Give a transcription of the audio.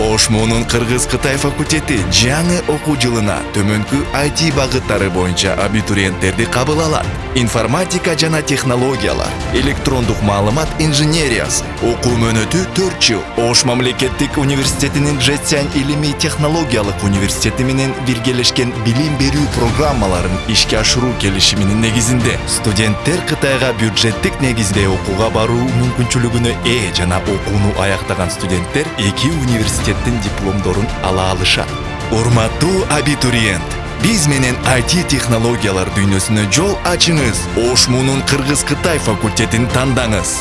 ошмунун кыргыз кытай факультети жаңы окуу жылына төмөнкү IT багыттары боюнча абитуриенттерди кабыл алат. Информатика жана технологиялар электрондук маалымат инженериясы окуу мөөнөтү 4 жыл. Ош мамлекеттик университетинин жэцянь илимий технологиялык университети менен биргелешкен билим берүү программаларын ишке ашыруу келишиминин негизинде. Студенттер кытайга бюджеттик негизде окууга баруу мүмкүнчүлүгүнө ээ жана окууну аяктаган студенттер эки университеттин дипломдорун ала алышат урматтуу абитуриент биз менен IT технологиялар дүйнөсүнө жол ачыңыз. Ош муунун кыргыз кытай факультетин тандаңыз.